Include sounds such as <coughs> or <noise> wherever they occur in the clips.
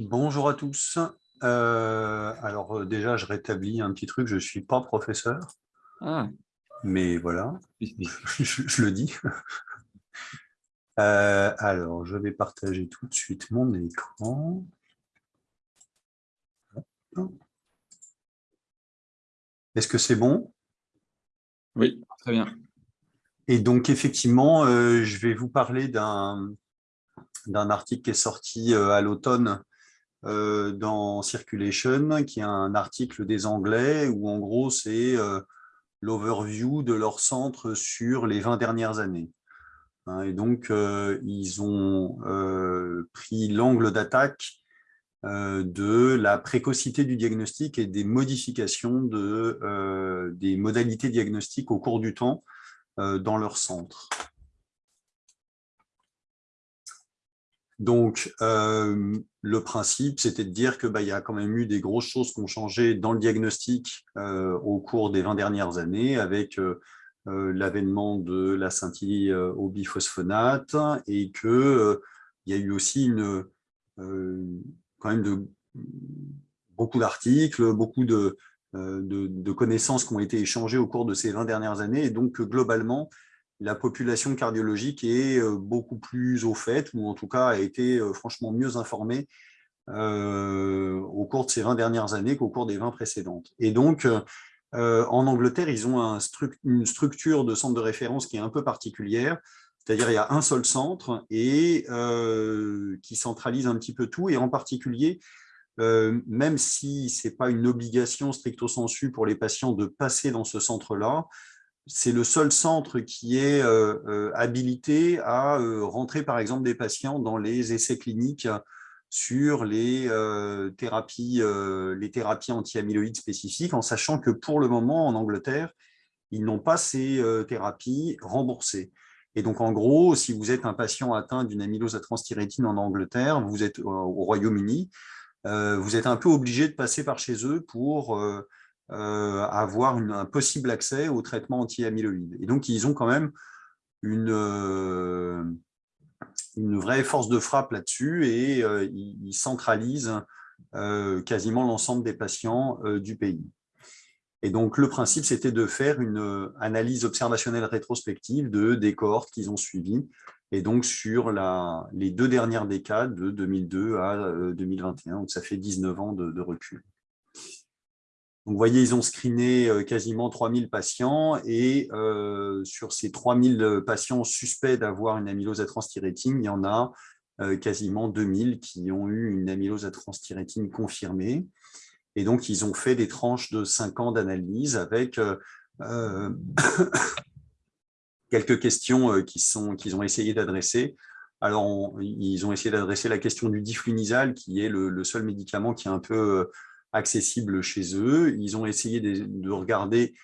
Bonjour à tous. Euh, alors euh, déjà, je rétablis un petit truc, je ne suis pas professeur. Ah. Mais voilà, <laughs> je, le dis. <laughs> Euh, alors, je vais partager tout de suite mon écran. Est-ce que c'est bon? Oui, très bien. Et donc, effectivement, je vais vous parler d'un article qui est sorti à l'automne dans Circulation, qui est un article des Anglais, où en gros c'est euh, l'overview de leur centre sur les 20 dernières années. Hein, et donc, euh, ils ont pris l'angle d'attaque de la précocité du diagnostic et des modifications de, des modalités diagnostiques au cours du temps dans leur centre. Donc, euh, le principe, c'était de dire qu'il bah, y a quand même eu des grosses choses qui ont changé dans le diagnostic euh, au cours des 20 dernières années, avec euh, l'avènement de la scintille au biphosphonate, et qu'il y a eu aussi une, quand même de, beaucoup d'articles, beaucoup de, de, connaissances qui ont été échangées au cours de ces 20 dernières années, et donc globalement, la population cardiologique est euh, beaucoup plus au fait, ou en tout cas a été euh, franchement mieux informée euh, au cours de ces 20 dernières années qu'au cours des 20 précédentes. Et donc, en Angleterre, ils ont une structure de centre de référence qui est un peu particulière, c'est-à-dire il y a un seul centre et qui centralise un petit peu tout, et en particulier, même si ce n'est pas une obligation stricto sensu pour les patients de passer dans ce centre-là, c'est le seul centre qui est euh, euh, habilité à euh, rentrer, par exemple, des patients dans les essais cliniques sur les thérapies, anti-amyloïdes spécifiques, en sachant que pour le moment, en Angleterre, ils n'ont pas ces thérapies remboursées. Et donc, en gros, si vous êtes un patient atteint d'une amylose à transthyrétine en Angleterre, vous êtes au Royaume-Uni, vous êtes un peu obligé de passer par chez eux pour euh, avoir un possible accès au traitement anti-amyloïde. Et donc, ils ont quand même une, euh, vraie force de frappe là-dessus et euh, ils, centralisent quasiment l'ensemble des patients du pays. Et donc, le principe, c'était de faire une analyse observationnelle rétrospective de, des cohortes qu'ils ont suivies, et donc sur les deux dernières décades, de 2002 à 2021, donc ça fait 19 ans de recul vous voyez, ils ont screené euh, quasiment 3000 patients et euh, sur ces 3000 patients suspects d'avoir une amylose à transthyrétine, il y en a euh, quasiment 2000 qui ont eu une amylose à transthyrétine confirmée. Et donc, ils ont fait des tranches de 5 ans d'analyse avec <coughs> quelques questions qu'ils ont essayé d'adresser. Alors, ils ont essayé d'adresser la question du diflunisal, qui est le, seul médicament qui est un peu accessible chez eux. Ils ont essayé de, regarder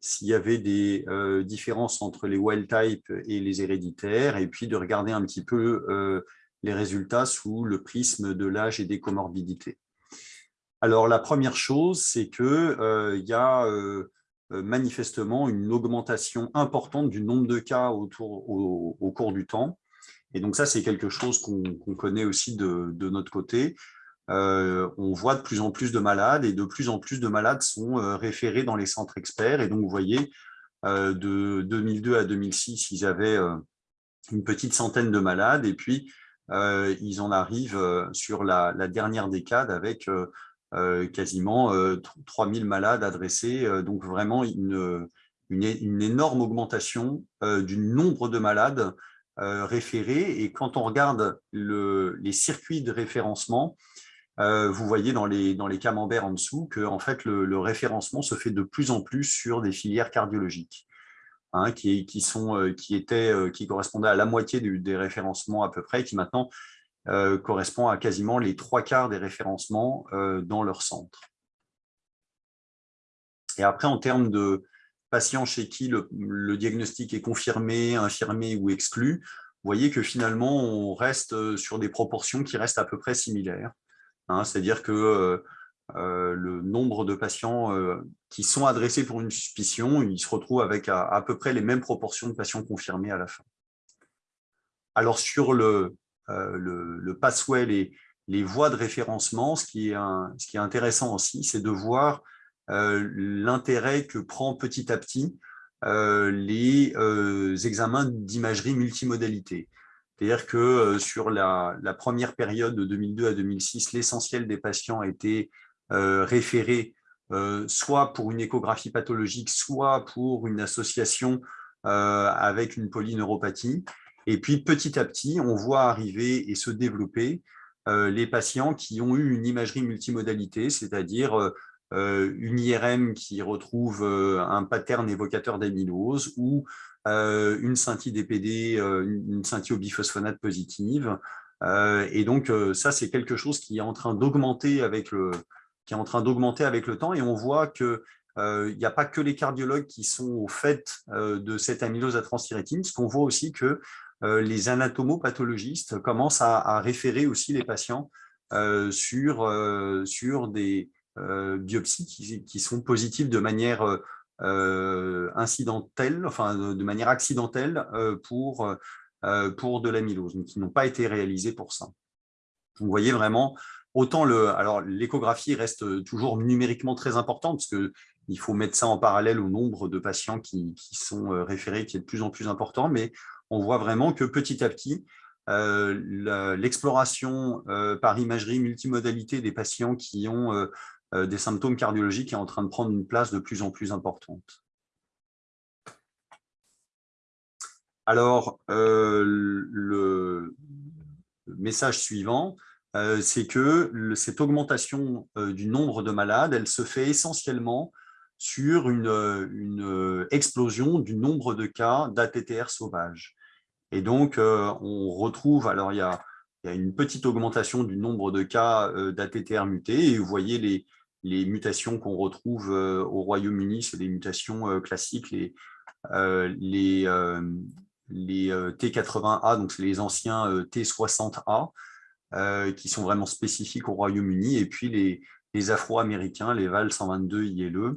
s'il y avait des euh, différences entre les wild type et les héréditaires, et puis de regarder un petit peu euh, les résultats sous le prisme de l'âge et des comorbidités. Alors, la première chose, c'est qu'il euh, y a manifestement une augmentation importante du nombre de cas au, cours du temps. Et donc ça, c'est quelque chose qu'on connaît aussi de notre côté. Euh, on voit de plus en plus de malades et de plus en plus de malades sont euh, référés dans les centres experts. Et donc, vous voyez, euh, de 2002 à 2006, ils avaient une petite centaine de malades et puis ils en arrivent sur la, dernière décade avec quasiment 3000 malades adressés. donc, vraiment une, une, énorme augmentation du nombre de malades référés. Et quand on regarde les circuits de référencement, euh, vous voyez dans les, camemberts en dessous que en fait, le, référencement se fait de plus en plus sur des filières cardiologiques, hein, euh, qui, étaient, euh, qui correspondaient à la moitié des référencements à peu près, qui maintenant correspond à quasiment les trois quarts des référencements dans leur centre. Et après, en termes de patients chez qui le diagnostic est confirmé, infirmé ou exclu, vous voyez que finalement, on reste sur des proportions qui restent à peu près similaires. Hein, c'est-à-dire que euh, euh, le nombre de patients euh, qui sont adressés pour une suspicion, il se retrouve avec à, peu près les mêmes proportions de patients confirmés à la fin. Alors sur le, passway, les voies de référencement, ce qui est, ce qui est intéressant aussi, c'est de voir l'intérêt que prend petit à petit les examens d'imagerie multimodalité. C'est-à-dire que sur la, première période de 2002 à 2006, l'essentiel des patients étaient référés soit pour une échographie pathologique, soit pour une association avec une polyneuropathie. Et puis petit à petit, on voit arriver et se développer les patients qui ont eu une imagerie multimodalité, c'est-à-dire une IRM qui retrouve un pattern évocateur d'amylose ou euh, une scintille DPD, euh, une scintille au biphosphonate positive. Euh, et donc, ça, c'est quelque chose qui est en train d'augmenter avec le qui est en train d'augmenter avec le temps et on voit qu'il n'y a pas que les cardiologues qui sont au fait de cette amylose à transthyrétine, ce qu'on voit aussi que les anatomopathologistes commencent à, référer aussi les patients sur, sur des biopsies qui, sont positives de manière euh, incidentelle, enfin de, manière accidentelle euh, pour, euh, pour de l'amylose, qui n'ont pas été réalisées pour ça. Vous voyez vraiment, autant le, alors l'échographie reste toujours numériquement très importante, parce que il faut mettre ça en parallèle au nombre de patients qui, qui sont référés, qui est de plus en plus important, mais on voit vraiment que petit à petit, l'exploration par imagerie multimodalité des patients qui ont euh, des symptômes cardiologiques est en train de prendre une place de plus en plus importante. Alors, euh, le message suivant, euh, c'est que cette augmentation du nombre de malades, elle se fait essentiellement sur une, explosion du nombre de cas d'ATTR sauvage. Et donc, on retrouve, alors il y a, il y a, une petite augmentation du nombre de cas d'ATTR mutés, et vous voyez les, les mutations qu'on retrouve euh, au Royaume-Uni, c'est des mutations euh, classiques, les, euh, les, les T80A, donc c'est les anciens T60A, qui sont vraiment spécifiques au Royaume-Uni, et puis les, Afro-Américains, les VAL 122 ILE.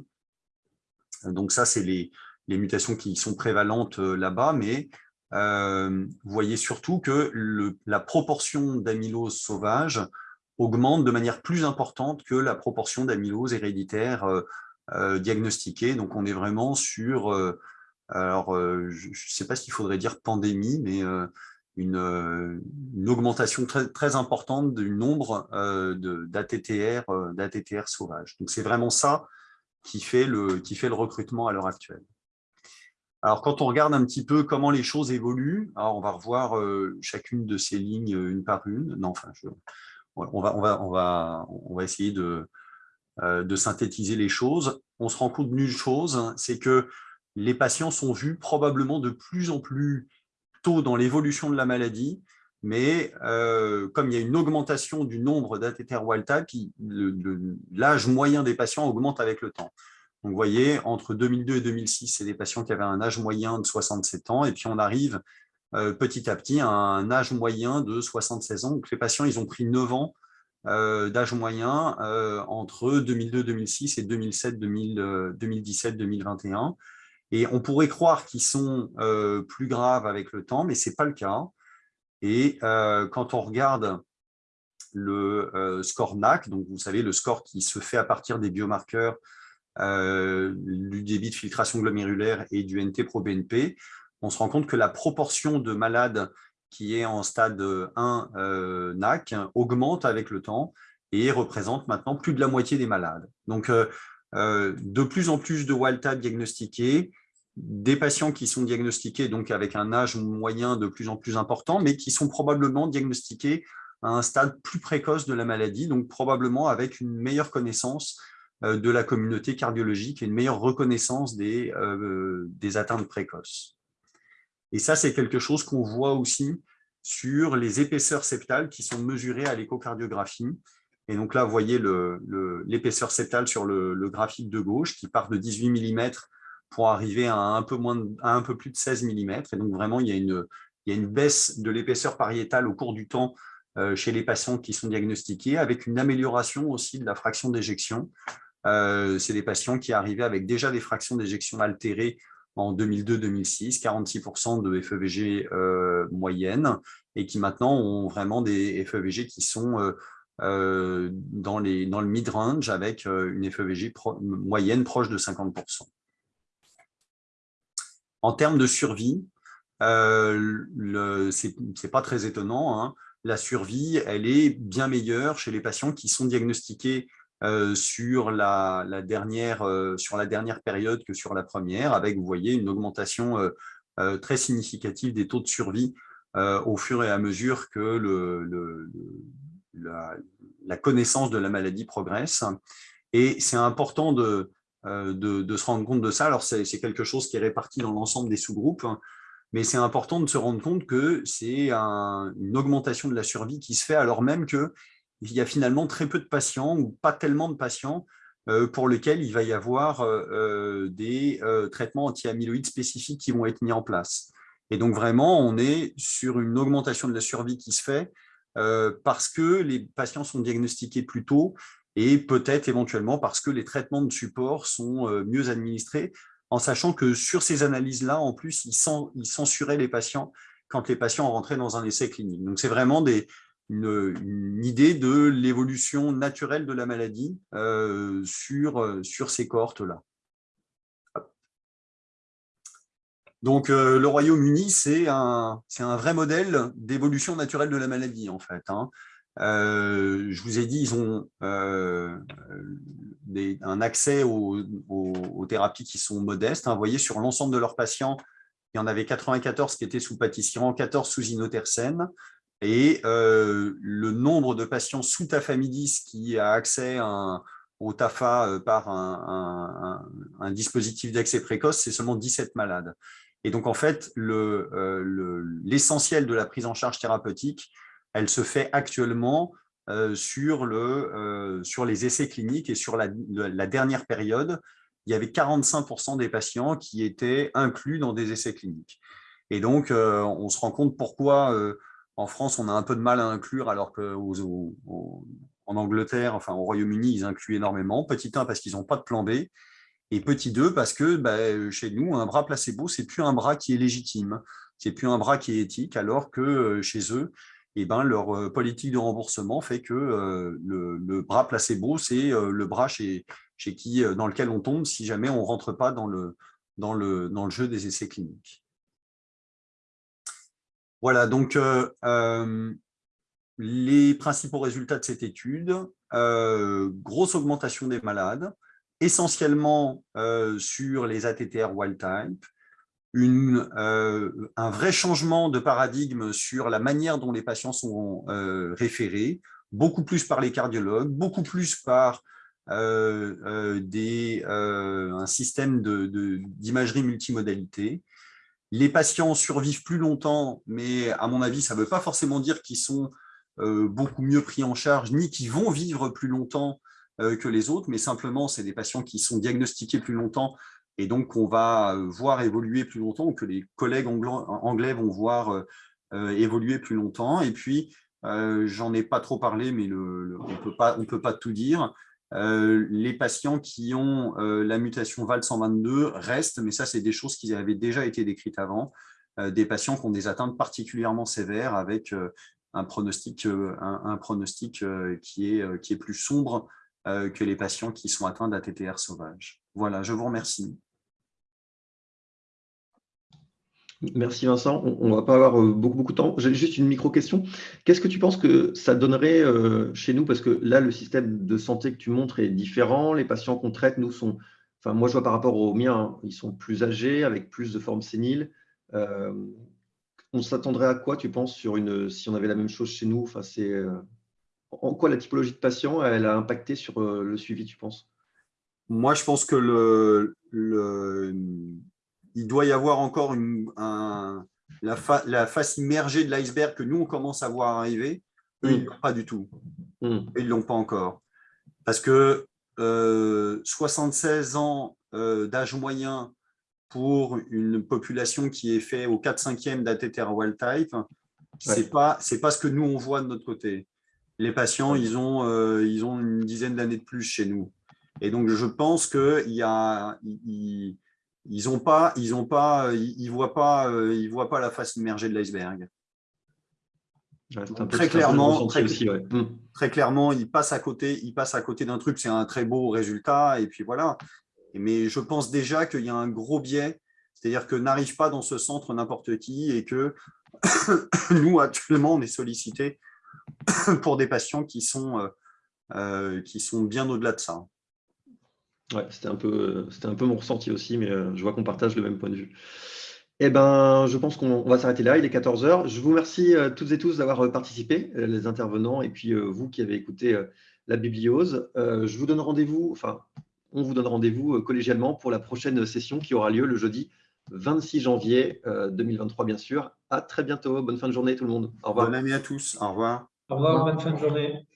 Donc ça, c'est les, les, mutations qui sont prévalentes là-bas, mais vous voyez surtout que la proportion d'amylose sauvage augmente de manière plus importante que la proportion d'amylose héréditaire euh, euh, diagnostiquée. Donc, on est vraiment sur, euh, alors, je ne sais pas s'il faudrait dire pandémie, mais une, augmentation très, très importante du nombre d'ATTR d'ATTR sauvages. Donc, c'est vraiment ça qui fait, le, qui fait le recrutement à l'heure actuelle. Alors, quand on regarde un petit peu comment les choses évoluent, alors on va revoir chacune de ces lignes une par une. Non, enfin, je, on va, essayer de, euh, de synthétiser les choses. On se rend compte d'une chose, c'est que les patients sont vus probablement de plus en plus tôt dans l'évolution de la maladie, mais euh, comme il y a une augmentation du nombre d'ATTR wild type, l'âge moyen des patients augmente avec le temps. Donc, vous voyez, entre 2002 et 2006, c'est des patients qui avaient un âge moyen de 67 ans, et puis on arrive petit à petit un âge moyen de 76 ans. Les patients, ils ont pris 9 ans euh, d'âge moyen euh, entre 2002-2006 et 2017-2021. Et on pourrait croire qu'ils sont plus graves avec le temps, mais ce n'est pas le cas. Et quand on regarde le score NAC, donc vous savez, le score qui se fait à partir des biomarqueurs du débit de filtration glomérulaire et du NT-proBNP, on se rend compte que la proportion de malades qui est en stade 1 euh, NAC augmente avec le temps et représente maintenant plus de la moitié des malades. Donc, euh, euh, de plus en plus de wild diagnostiqués, des patients qui sont diagnostiqués donc avec un âge moyen de plus en plus important, mais qui sont probablement diagnostiqués à un stade plus précoce de la maladie, donc probablement avec une meilleure connaissance de la communauté cardiologique et une meilleure reconnaissance des atteintes précoces. Et ça, c'est quelque chose qu'on voit aussi sur les épaisseurs septales qui sont mesurées à l'échocardiographie. Et donc là, vous voyez l'épaisseur septale sur le, graphique de gauche qui part de 18 mm pour arriver à un peu, plus de 16 mm. Et donc vraiment, il y a une, il y a une baisse de l'épaisseur pariétale au cours du temps euh, chez les patients qui sont diagnostiqués, avec une amélioration aussi de la fraction d'éjection. Euh, c'est des patients qui arrivaient avec déjà des fractions d'éjection altérées en 2002-2006, 46% de FEVG euh, moyenne, et qui maintenant ont vraiment des FEVG qui sont euh, dans, les, le mid-range avec une FEVJ moyenne proche de 50%. En termes de survie, euh, ce n'est pas très étonnant, hein. la survie, elle est bien meilleure chez les patients qui sont diagnostiqués euh, sur, la, dernière, euh, sur la dernière période que sur la première, avec, vous voyez, une augmentation très significative des taux de survie au fur et à mesure que la, connaissance de la maladie progresse. Et c'est important de, de, se rendre compte de ça. Alors, c'est quelque chose qui est réparti dans l'ensemble des sous-groupes, hein. mais c'est important de se rendre compte que c'est une augmentation de la survie qui se fait alors même qu'il y a finalement très peu de patients ou pas tellement de patients euh, pour lesquels il va y avoir euh, euh, des traitements anti-amyloïdes spécifiques qui vont être mis en place. Et donc, vraiment, on est sur une augmentation de la survie qui se fait parce que les patients sont diagnostiqués plus tôt et peut-être éventuellement parce que les traitements de support sont mieux administrés, en sachant que sur ces analyses-là, en plus, ils, censuraient les patients quand les patients rentraient dans un essai clinique. Donc, c'est vraiment une, idée de l'évolution naturelle de la maladie euh, sur, euh, sur ces cohortes-là. Donc, le Royaume-Uni, c'est un, un, vrai modèle d'évolution naturelle de la maladie, en fait. Hein. Euh, je vous ai dit, ils ont euh, un accès aux, thérapies qui sont modestes. Hein. Vous voyez, sur l'ensemble de leurs patients, il y en avait 94 qui étaient sous pâtissiran, 14 sous inotersen. Et euh, le nombre de patients sous tafamidis qui a accès au TAFA par un, dispositif d'accès précoce, c'est seulement 17 malades. Et donc, en fait, l'essentiel de la prise en charge thérapeutique, elle se fait actuellement euh, sur, le, euh, sur les essais cliniques et sur la, dernière période, il y avait 45% des patients qui étaient inclus dans des essais cliniques. Et donc, euh, on se rend compte pourquoi en France, on a un peu de mal à inclure, alors qu'en Angleterre, enfin au Royaume-Uni, ils incluent énormément. Petit 1, parce qu'ils n'ont pas de plan B. Et petit 2, parce que bah, chez nous, un bras placebo, c'est plus un bras qui est légitime. C'est plus un bras qui est éthique, alors que chez eux, eh ben, leur euh, politique de remboursement fait que euh, le, bras placebo, c'est euh, le bras chez, qui, dans lequel on tombe si jamais on ne rentre pas dans le jeu des essais cliniques. Voilà, donc les principaux résultats de cette étude, grosse augmentation des malades, essentiellement sur les ATTR wild type, une, euh, un vrai changement de paradigme sur la manière dont les patients sont euh, référés, beaucoup plus par les cardiologues, beaucoup plus par euh, des, un système d'imagerie multimodalité. Les patients survivent plus longtemps, mais à mon avis, ça ne veut pas forcément dire qu'ils sont beaucoup mieux pris en charge, ni qu'ils vont vivre plus longtemps que les autres, mais simplement, c'est des patients qui sont diagnostiqués plus longtemps et donc on va euh, voir évoluer plus longtemps, ou que les collègues anglais vont voir euh, euh, évoluer plus longtemps. Et puis, j'en ai pas trop parlé, mais on on peut pas tout dire. Les patients qui ont la mutation VAL122 restent, mais ça, c'est des choses qui avaient déjà été décrites avant, des patients qui ont des atteintes particulièrement sévères avec un pronostic, un, pronostic qui, est, qui est plus sombre que les patients qui sont atteints d'ATTR sauvage. Voilà, je vous remercie. Merci Vincent. On ne va pas avoir euh, beaucoup, beaucoup de temps. J'ai juste une micro-question. Qu'est-ce que tu penses que ça donnerait euh, chez nous? Parce que là, le système de santé que tu montres est différent. Les patients qu'on traite, nous, sont… Enfin, moi, je vois par rapport aux miens, hein, ils sont plus âgés, avec plus de formes séniles. Euh, on s'attendrait à quoi, tu penses, sur une, si on avait la même chose chez nous? Enfin, En quoi la typologie de patients, elle a impacté sur le suivi, tu penses? Moi, je pense que le, doit y avoir encore la, face immergée de l'iceberg que nous, on commence à voir arriver. Eux, ils ne mm. l'ont pas du tout. Mm. Ils ne l'ont pas encore. Parce que 76 euh, ans euh, d'âge moyen pour une population qui est faite au 4-5e d'ATTR wild type, ce n'est pas, pas ce que nous, on voit de notre côté. Les patients, ils, ont, euh, ils ont une dizaine d'années de plus chez nous. Et donc, je pense qu'il y a ils ont pas, ils ont pas, ils, voient pas, euh, ils voient pas la face immergée de l'iceberg. très, clairement, très, aussi, mmh. très, clairement, il passe à côté, il passe à côté d'un truc, c'est un très beau résultat, et puis voilà. Mais je pense déjà qu'il y a un gros biais, c'est-à-dire que n'arrive pas dans ce centre n'importe qui, et que <coughs> nous, actuellement, on est sollicité <coughs> pour des patients qui sont, euh, euh, qui sont bien au-delà de ça. Ouais, c'était un, peu, un peu mon ressenti aussi, mais euh, je vois qu'on partage le même point de vue. Eh ben, je pense qu'on va s'arrêter là. Il est 14 heures. Je vous remercie euh, toutes et tous d'avoir euh, participé, euh, les intervenants, et puis vous qui avez écouté la bibliose. je vous donne rendez-vous, enfin, on vous donne rendez-vous collégialement pour la prochaine session qui aura lieu le jeudi 26 janvier 2023, bien sûr. À très bientôt. Bonne fin de journée, tout le monde. Au revoir. Bonne année à tous. Au revoir. Au revoir. Bonne fin de journée.